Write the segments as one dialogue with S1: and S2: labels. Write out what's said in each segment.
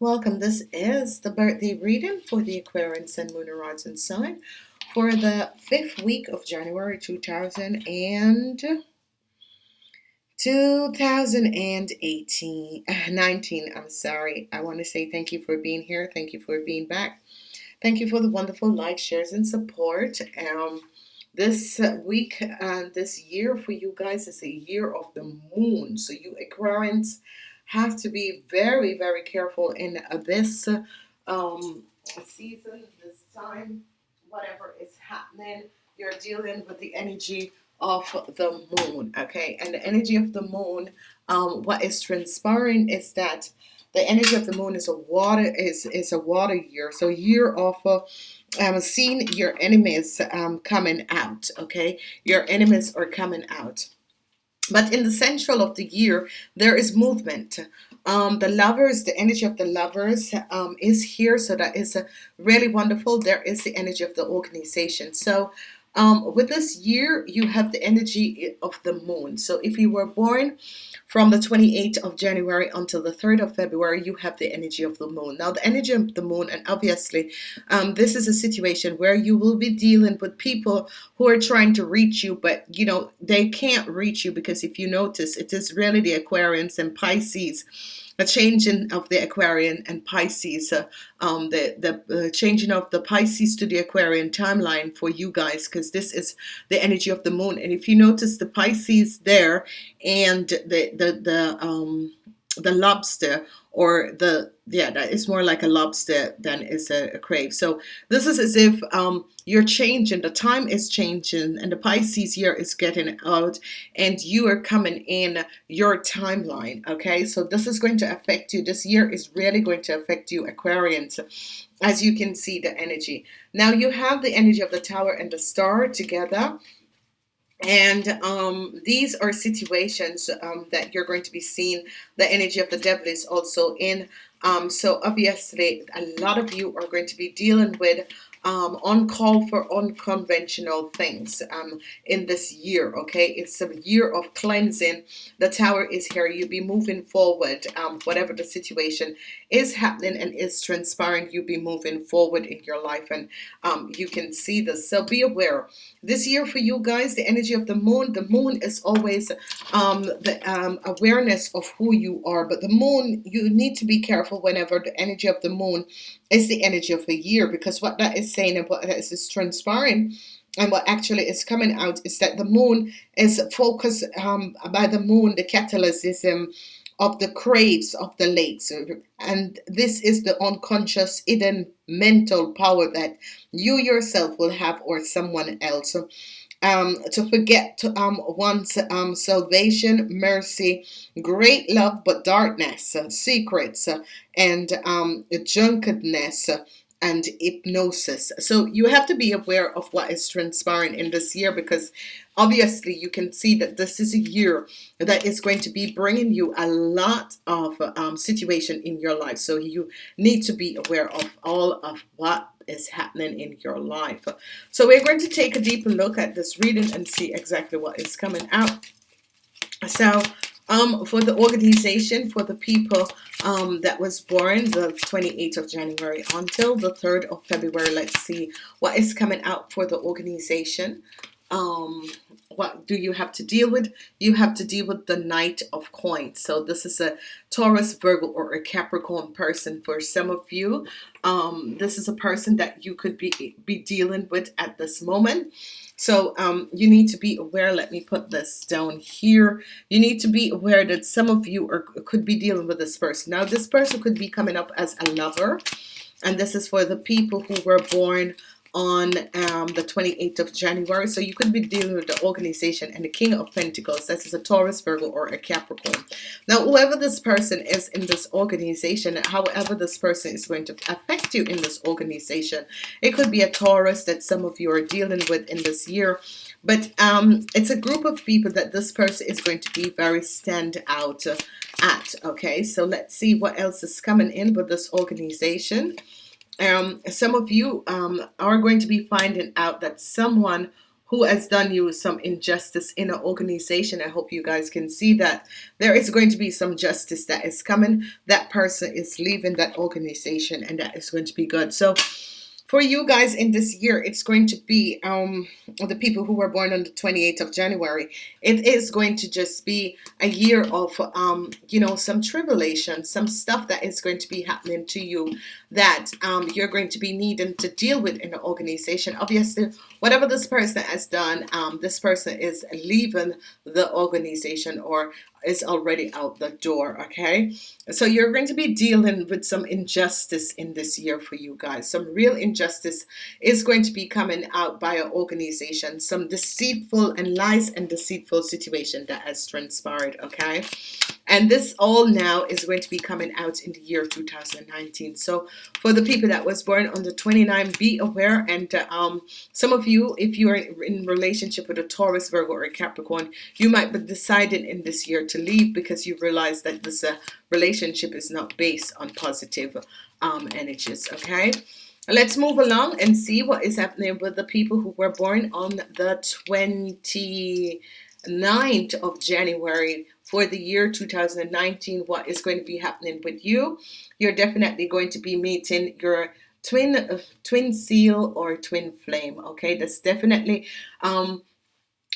S1: Welcome. This is the birthday reading for the Aquarian Sun, Moon, and Rising sign for the fifth week of January 2000 and 2018 19 I'm sorry. I want to say thank you for being here. Thank you for being back. Thank you for the wonderful likes shares and support. Um this week and uh, this year for you guys is a year of the moon. So you Aquarians have to be very, very careful in this um, season, this time, whatever is happening. You're dealing with the energy of the moon, okay? And the energy of the moon, um, what is transpiring is that the energy of the moon is a water is is a water year, so year of um, seeing your enemies um, coming out, okay? Your enemies are coming out. But in the central of the year, there is movement. Um, the lovers, the energy of the lovers um, is here. So that is uh, really wonderful. There is the energy of the organization. So um, with this year, you have the energy of the moon. So if you were born from the 28th of January until the 3rd of February, you have the energy of the moon. Now, the energy of the moon, and obviously, um, this is a situation where you will be dealing with people who are trying to reach you, but you know, they can't reach you because if you notice, it is really the Aquarians and Pisces a changing of the Aquarian and Pisces, uh, um, the the uh, changing of the Pisces to the Aquarian timeline for you guys, because this is the energy of the moon. And if you notice the Pisces there and the the the um, the lobster or the yeah that is more like a lobster than is a, a crave. So this is as if um, you're changing the time is changing and the Pisces year is getting out and you are coming in your timeline okay? So this is going to affect you. This year is really going to affect you Aquarians as you can see the energy. Now you have the energy of the tower and the star together and um, these are situations um, that you're going to be seeing the energy of the devil is also in. Um, so obviously a lot of you are going to be dealing with um, on call for unconventional things um, in this year okay? It's a year of cleansing. The tower is here. You'll be moving forward um, whatever the situation is happening and is transpiring You'll be moving forward in your life. And um, you can see this. So be aware. This year for you guys the energy of the moon the moon is always um, the um, awareness of who you are. But the moon you need to be careful whenever the energy of the moon is the energy of a year because what that is saying and what is, transpiring and what actually is coming out is that the moon is focused um, by the moon the catalysism of the craves of the lakes and this is the unconscious hidden mental power that you yourself will have or someone else um, to forget to, um, one's um, salvation, mercy, great love, but darkness, uh, secrets, uh, and um, drunkenness. Uh, and hypnosis. So you have to be aware of what is transpiring in this year because obviously you can see that this is a year that is going to be bringing you a lot of um, situation in your life. So you need to be aware of all of what is happening in your life. So we're going to take a deeper look at this reading and see exactly what is coming out. So um, for the organization, for the people um, that was born the 28th of January until the 3rd of February, let's see what is coming out for the organization. Um, what do you have to deal with? You have to deal with the Knight of Coins. So this is a Taurus, Virgo, or a Capricorn person for some of you. Um, this is a person that you could be, be dealing with at this moment. So um, you need to be aware. Let me put this down here. You need to be aware that some of you are could be dealing with this person. Now, this person could be coming up as a lover. And this is for the people who were born on um, the 28th of January. So you could be dealing with the organization and the King of Pentacles. This is a Taurus, Virgo, or a Capricorn. Now, whoever this person is in this organization, however this person is going to affect you in this organization, it could be a Taurus that some of you are dealing with in this year. But um, it's a group of people that this person is going to be very stand out at. Okay, so let's see what else is coming in with this organization um, some of you um, are going to be finding out that someone who has done you some injustice in an organization. I hope you guys can see that there is going to be some justice that is coming. That person is leaving that organization and that is going to be good. So for you guys in this year it's going to be um the people who were born on the 28th of January it is going to just be a year of um you know some tribulation some stuff that is going to be happening to you that um you're going to be needing to deal with in the organization. Obviously whatever this person has done um this person is leaving the organization or is already out the door okay? So you're going to be dealing with some injustice in this year for you guys. Some real injustice is going to be coming out by an organization. Some deceitful and lies and deceitful situation that has transpired okay? And this all now is going to be coming out in the year 2019 so for the people that was born on the 29 be aware and uh, um some of you if you are in relationship with a Taurus Virgo or a Capricorn you might be deciding in this year to leave because you realize that this uh, relationship is not based on positive um, energies okay? Let's move along and see what is happening with the people who were born on the 29th of January for the year 2019 what is going to be happening with you? You're definitely going to be meeting your twin uh, twin soul or twin flame okay? That's definitely um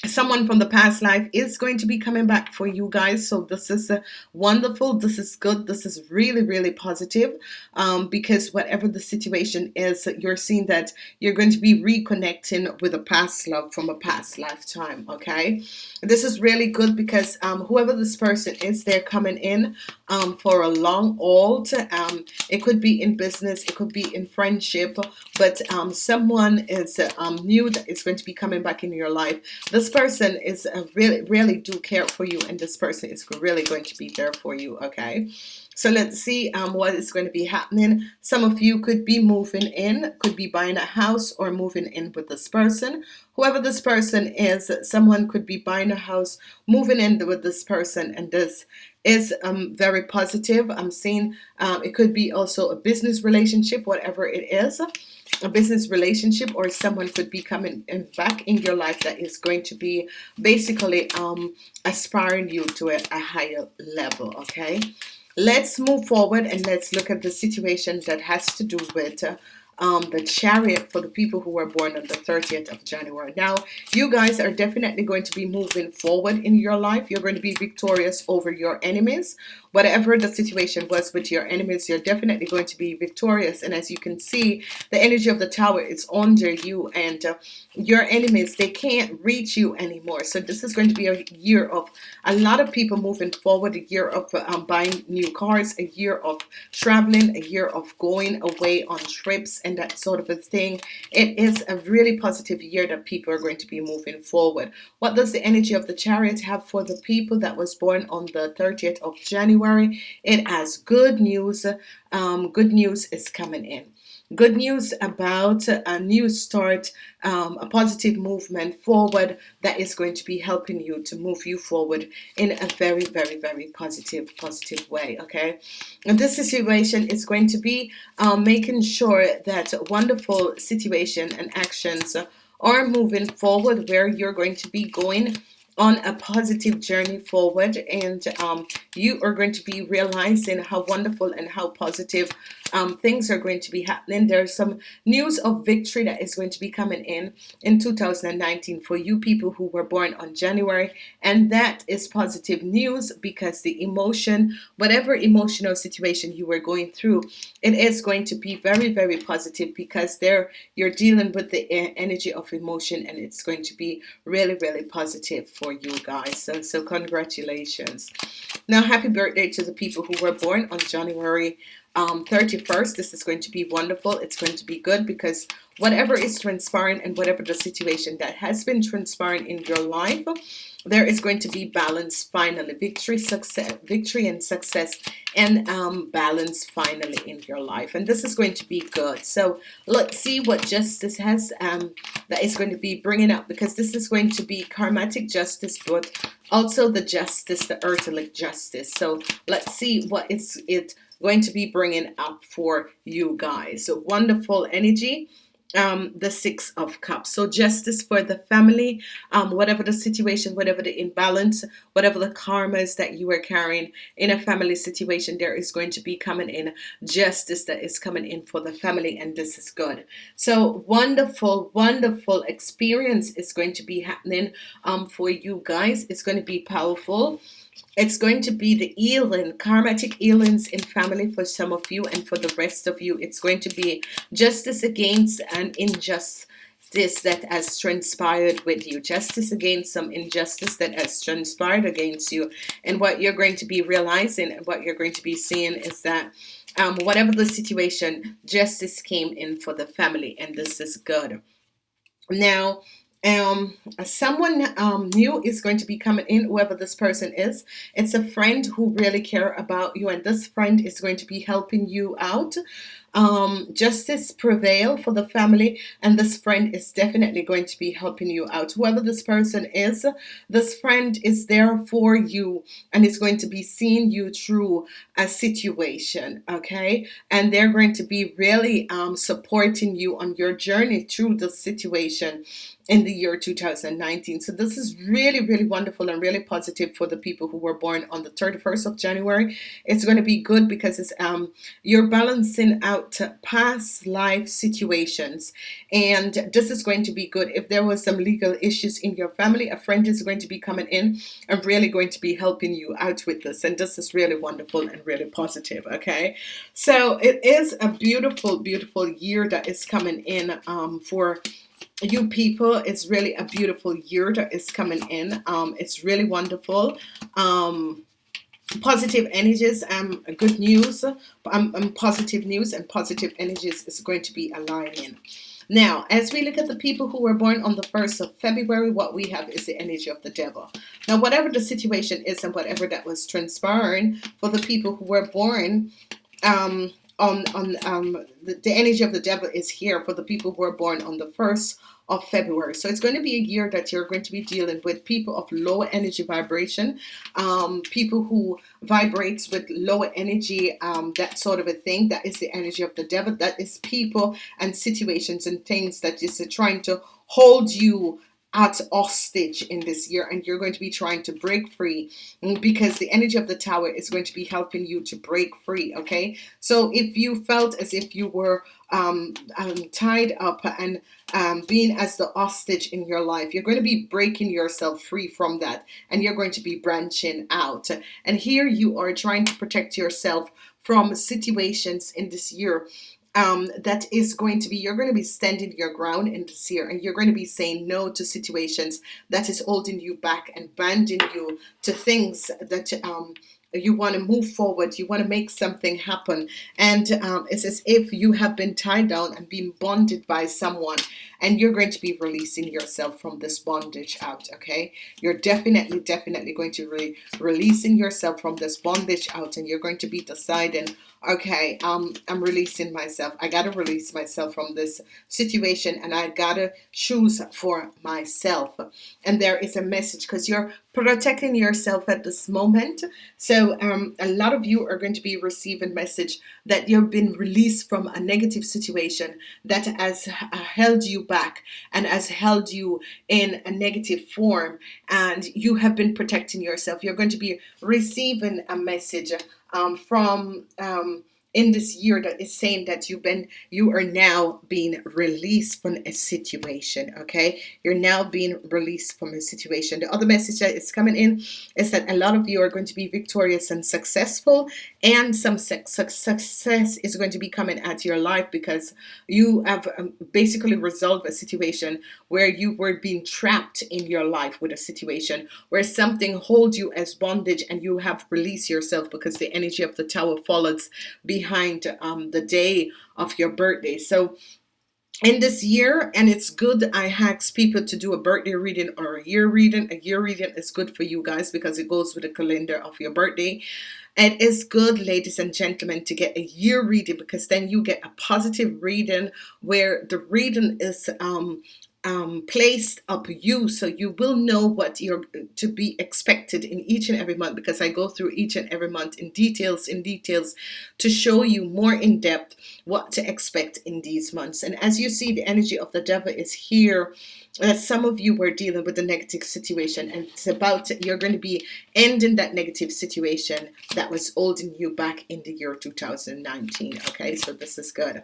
S1: someone from the past life is going to be coming back for you guys. So this is a wonderful. This is good. This is really really positive um, because whatever the situation is you're seeing that you're going to be reconnecting with a past love from a past lifetime okay? This is really good because um, whoever this person is they're coming in um, for a long old um, it could be in business it could be in friendship but um, someone is um, new that is going to be coming back in your life. This person is really really do care for you and this person is really going to be there for you okay? So let's see um, what is going to be happening. Some of you could be moving in could be buying a house or moving in with this person. Whoever this person is someone could be buying a house moving in with this person and this is um, very positive. I'm seeing um, it could be also a business relationship whatever it is a business relationship or someone could be coming in back in your life that is going to be basically um, aspiring you to a, a higher level okay? Let's move forward and let's look at the situation that has to do with uh, um, the chariot for the people who were born on the 30th of January. Now, you guys are definitely going to be moving forward in your life. You're going to be victorious over your enemies. Whatever the situation was with your enemies, you're definitely going to be victorious. And as you can see, the energy of the tower is under you and uh, your enemies, they can't reach you anymore. So this is going to be a year of a lot of people moving forward, a year of um, buying new cars, a year of traveling, a year of going away on trips and that sort of a thing. It is a really positive year that people are going to be moving forward. What does the energy of the chariot have for the people that was born on the 30th of January? It has good news. Um, good news is coming in good news about a new start um, a positive movement forward that is going to be helping you to move you forward in a very very very positive positive way okay? And this situation is going to be um, making sure that wonderful situation and actions are moving forward where you're going to be going on a positive journey forward and um, you are going to be realizing how wonderful and how positive um, things are going to be happening. There's some news of victory that is going to be coming in in 2019 for you people who were born on January. And that is positive news because the emotion whatever emotional situation you were going through it is going to be very very positive because there you're dealing with the energy of emotion and it's going to be really really positive for you guys. So so congratulations. Now happy birthday to the people who were born on January um, 31st this is going to be wonderful. It's going to be good because whatever is transpiring and whatever the situation that has been transpiring in your life there is going to be balance finally. Victory success victory and success and um, balance finally in your life. And this is going to be good. So let's see what justice has um, that is going to be bringing up because this is going to be karmatic justice but also the justice the earthly justice. So let's see what it's it going to be bringing up for you guys so wonderful energy um, the Six of Cups. So, justice for the family, um, whatever the situation, whatever the imbalance, whatever the karmas that you are carrying in a family situation, there is going to be coming in justice that is coming in for the family, and this is good. So, wonderful, wonderful experience is going to be happening um, for you guys. It's going to be powerful it's going to be the healing, karmatic healings in family for some of you, and for the rest of you, it's going to be justice against an injustice that has transpired with you, justice against some injustice that has transpired against you. And what you're going to be realizing, and what you're going to be seeing, is that um, whatever the situation, justice came in for the family, and this is good. Now, um someone um new is going to be coming in whoever this person is. It's a friend who really care about you and this friend is going to be helping you out. Um, justice prevail for the family and this friend is definitely going to be helping you out. Whoever this person is this friend is there for you and is going to be seeing you through a situation okay? And they're going to be really um, supporting you on your journey through the situation in the year 2019 so this is really really wonderful and really positive for the people who were born on the 31st of January. It's going to be good because it's um you're balancing out past life situations. And this is going to be good. If there was some legal issues in your family a friend is going to be coming in and really going to be helping you out with this. And this is really wonderful and really positive okay? So it is a beautiful beautiful year that is coming in um, for you people it's really a beautiful year that is coming in. Um, it's really wonderful. Um, positive energies um good news um, um, positive news and positive energies is going to be aligning. Now as we look at the people who were born on the 1st of February what we have is the energy of the devil. Now whatever the situation is and whatever that was transpiring for the people who were born um on on um the, the energy of the devil is here for the people who are born on the 1st of February. So it's going to be a year that you're going to be dealing with people of lower energy vibration, um, people who vibrates with lower energy, um, that sort of a thing. That is the energy of the devil. That is people and situations and things that is trying to hold you at hostage in this year and you're going to be trying to break free because the energy of the tower is going to be helping you to break free okay? So if you felt as if you were um, um, tied up and um, being as the hostage in your life you're going to be breaking yourself free from that and you're going to be branching out. And here you are trying to protect yourself from situations in this year um, that is going to be you're going to be standing your ground in this year and you're going to be saying no to situations that is holding you back and binding you to things that um, you want to move forward you want to make something happen. And um, it's as if you have been tied down and been bonded by someone and you're going to be releasing yourself from this bondage out okay? You're definitely definitely going to be releasing yourself from this bondage out and you're going to be deciding okay um I'm releasing myself. I gotta release myself from this situation and I gotta choose for myself. And there is a message because you're protecting yourself at this moment. So um, a lot of you are going to be receiving message that you've been released from a negative situation that has held you back and has held you in a negative form and you have been protecting yourself. You're going to be receiving a message um, from um, in this year that is saying that you've been you are now being released from a situation okay? You're now being released from a situation. The other message that is coming in is that a lot of you are going to be victorious and successful and some success is going to be coming at your life because you have um, basically resolved a situation where you were being trapped in your life with a situation where something holds you as bondage and you have released yourself because the energy of the tower follows behind um, the day of your birthday. So in this year and it's good I ask people to do a birthday reading or a year reading. A year reading is good for you guys because it goes with the calendar of your birthday. It is good ladies and gentlemen to get a year reading because then you get a positive reading where the reading is um um, placed up you so you will know what you're to be expected in each and every month because I go through each and every month in details in details to show you more in depth what to expect in these months. And as you see the energy of the devil is here that some of you were dealing with a negative situation and it's about you're going to be ending that negative situation that was holding you back in the year 2019 okay? So this is good.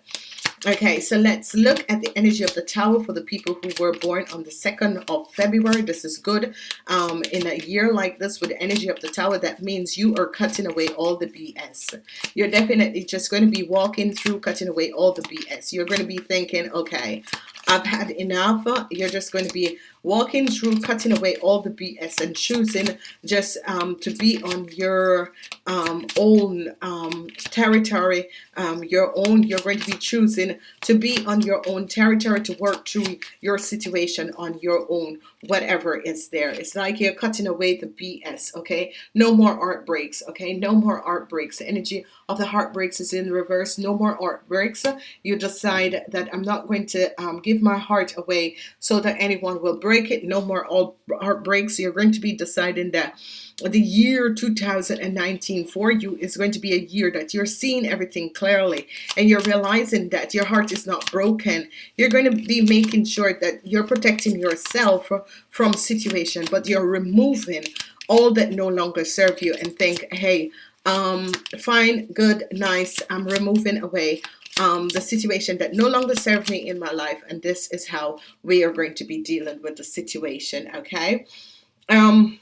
S1: Okay so let's look at the energy of the tower for the people who were born on the 2nd of February. This is good. Um, in a year like this with the energy of the tower that means you are cutting away all the BS you're definitely just going to be walking through cutting away all the BS you're going to be thinking okay I've had enough. You're just going to be walking through cutting away all the BS and choosing just um, to be on your um, own um, territory um, your own you're going to be choosing to be on your own territory to work through your situation on your own whatever is there. It's like you're cutting away the BS okay? No more art breaks okay? No more art breaks. The energy of the heartbreaks is in reverse. No more art breaks. You decide that I'm not going to um, give my heart away so that anyone will break it no more all heartbreaks. You're going to be deciding that the year 2019 for you is going to be a year that you're seeing everything clearly and you're realizing that your heart is not broken. You're going to be making sure that you're protecting yourself from situation but you're removing all that no longer serve you and think hey um fine good nice I'm removing away um, the situation that no longer serve me in my life and this is how we are going to be dealing with the situation okay? Um,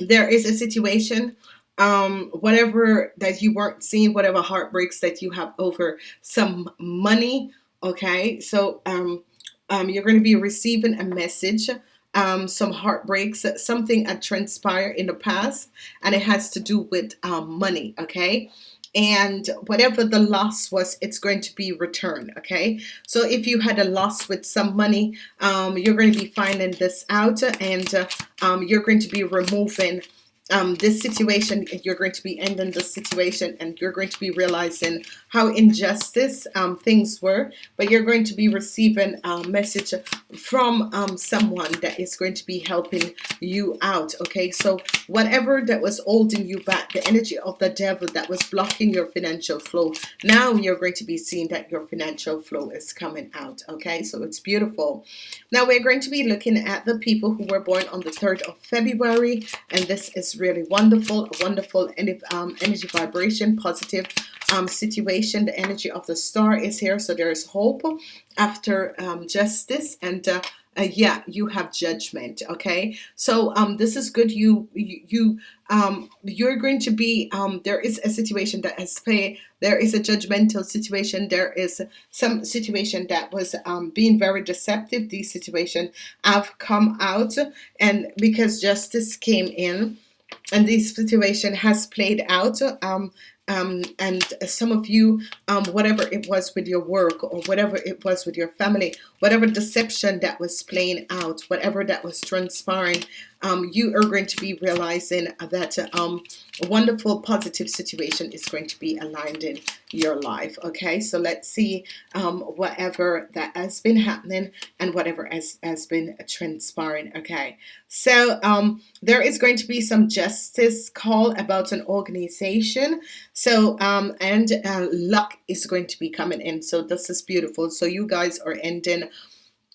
S1: there is a situation um, whatever that you weren't seeing whatever heartbreaks that you have over some money okay? So um, um, you're going to be receiving a message um, some heartbreaks something had transpired in the past and it has to do with um, money okay and whatever the loss was it's going to be returned okay? So if you had a loss with some money um, you're going to be finding this out and uh, um, you're going to be removing um, this situation you're going to be ending the situation and you're going to be realizing how injustice um, things were but you're going to be receiving a message from um, someone that is going to be helping you out okay? So whatever that was holding you back the energy of the devil that was blocking your financial flow now you're going to be seeing that your financial flow is coming out okay? So it's beautiful. Now we're going to be looking at the people who were born on the 3rd of February and this is really wonderful wonderful um, energy vibration positive um, situation. The energy of the star is here so there is hope after um, justice and uh, uh, yeah you have judgment okay? So um this is good. You you, you um you're going to be um there is a situation that has pay there is a judgmental situation. There is some situation that was um being very deceptive. These situation have come out and because justice came in and this situation has played out um um, and some of you um, whatever it was with your work or whatever it was with your family whatever deception that was playing out whatever that was transpiring um, you are going to be realizing that um, a wonderful positive situation is going to be aligned in your life okay? So let's see um, whatever that has been happening and whatever has, has been transpiring okay? So um, there is going to be some justice call about an organization. So um, and uh, luck is going to be coming in. So this is beautiful. So you guys are ending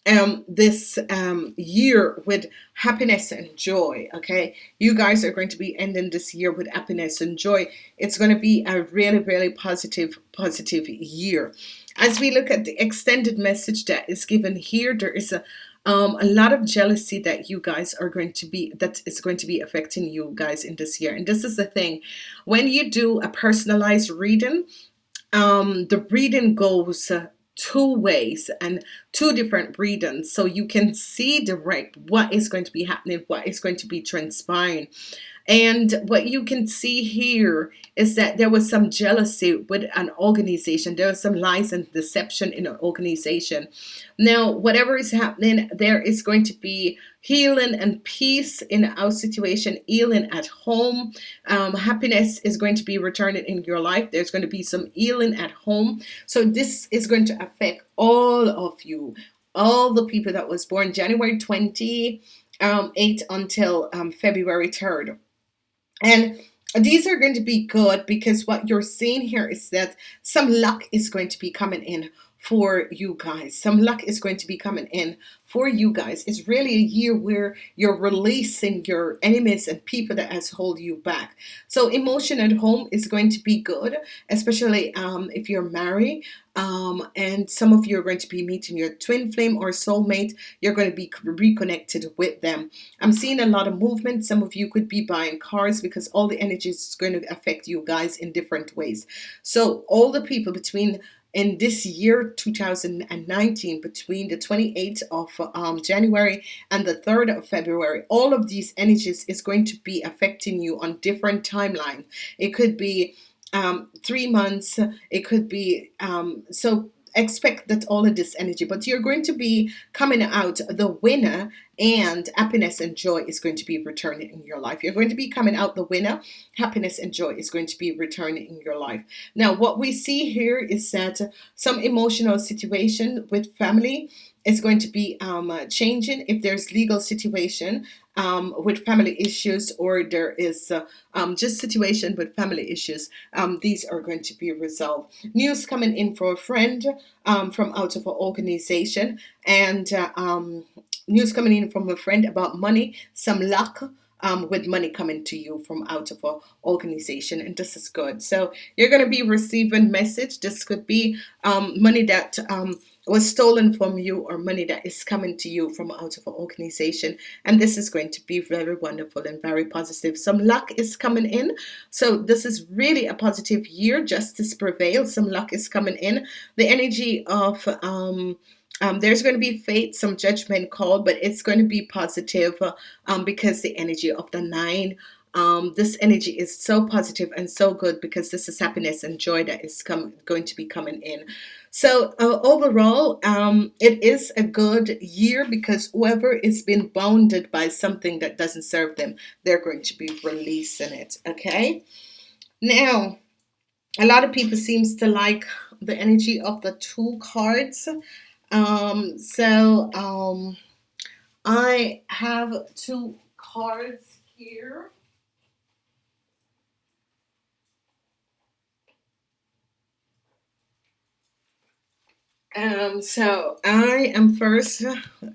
S1: um, this um, year with happiness and joy okay? You guys are going to be ending this year with happiness and joy. It's going to be a really really positive positive year. As we look at the extended message that is given here there is a um, a lot of jealousy that you guys are going to be that is going to be affecting you guys in this year. And this is the thing. When you do a personalized reading um, the reading goes uh, two ways. And two different readings so you can see direct what is going to be happening what is going to be transpiring. And what you can see here is that there was some jealousy with an organization. There was some lies and deception in an organization. Now whatever is happening there is going to be healing and peace in our situation healing at home. Um, happiness is going to be returning in your life. There's going to be some healing at home. So this is going to affect all of you all the people that was born January 28 um, until um, February 3rd. And these are going to be good because what you're seeing here is that some luck is going to be coming in for you guys. Some luck is going to be coming in for you guys. It's really a year where you're releasing your enemies and people that has hold you back. So emotion at home is going to be good, especially um, if you're married. Um, and some of you are going to be meeting your twin flame or soulmate. You're going to be reconnected with them. I'm seeing a lot of movement. Some of you could be buying cars because all the energy is going to affect you guys in different ways. So all the people between in this year 2019 between the 28th of um, January and the 3rd of February all of these energies is going to be affecting you on different timeline. It could be um, three months it could be um, so expect that all of this energy but you're going to be coming out the winner and happiness and joy is going to be returning in your life. You're going to be coming out the winner. Happiness and joy is going to be returning in your life. Now what we see here is that some emotional situation with family is going to be um, changing if there's legal situation um, with family issues or there is uh, um, just situation with family issues, um, these are going to be resolved. News coming in for a friend um, from out of an organization and uh, um, news coming in from a friend about money, some luck, um, with money coming to you from out of an organization and this is good so you're going to be receiving message this could be um, money that um, was stolen from you or money that is coming to you from out of an organization. And this is going to be very wonderful and very positive. Some luck is coming in. So this is really a positive year. Justice prevails. Some luck is coming in. The energy of um, um, there's going to be fate, some judgment called, but it's going to be positive um, because the energy of the nine um, this energy is so positive and so good because this is happiness and joy that is come, going to be coming in. So uh, overall, um, it is a good year because whoever is being bounded by something that doesn't serve them, they're going to be releasing it. Okay. Now, a lot of people seems to like the energy of the two cards. Um, so um, I have two cards here. Um, so I am first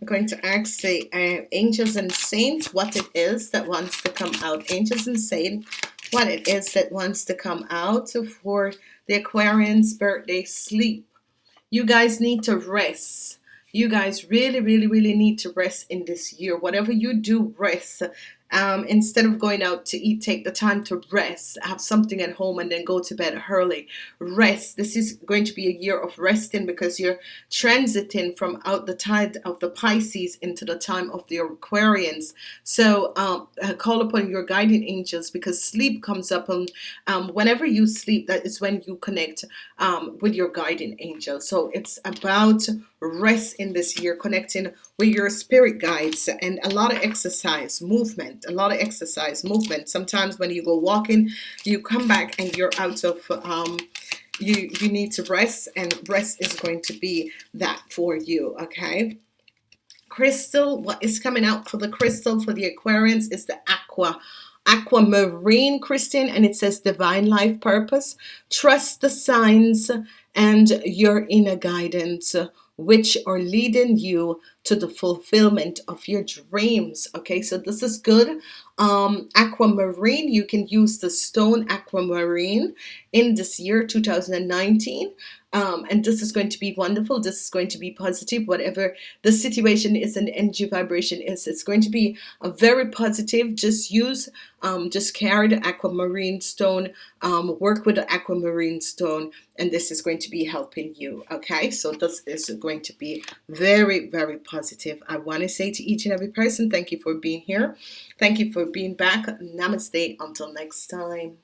S1: going to ask the uh, angels and saints what it is that wants to come out. Angels and saints, what it is that wants to come out for the Aquarian's birthday sleep. You guys need to rest. You guys really, really, really need to rest in this year. Whatever you do, rest um, instead of going out to eat take the time to rest have something at home and then go to bed early. Rest this is going to be a year of resting because you're transiting from out the tide of the Pisces into the time of the Aquarians. So um, uh, call upon your guiding angels because sleep comes up and um, whenever you sleep that is when you connect um, with your guiding angel. So it's about rest in this year connecting with your spirit guides and a lot of exercise movement a lot of exercise movement. Sometimes when you go walking you come back and you're out of um, you you need to rest and rest is going to be that for you okay? Crystal what is coming out for the crystal for the Aquarians is the aqua aquamarine crystal and it says divine life purpose. Trust the signs and your inner guidance which are leading you to the fulfillment of your dreams okay? So this is good. Um, aquamarine you can use the stone aquamarine in this year 2019 um, and this is going to be wonderful. This is going to be positive. Whatever the situation is and energy vibration is it's going to be a very positive. Just use um, just carry the aquamarine stone um, work with the aquamarine stone and this is going to be helping you okay? So this is going to be very very positive. I want to say to each and every person thank you for being here. Thank you for being back. Namaste. Until next time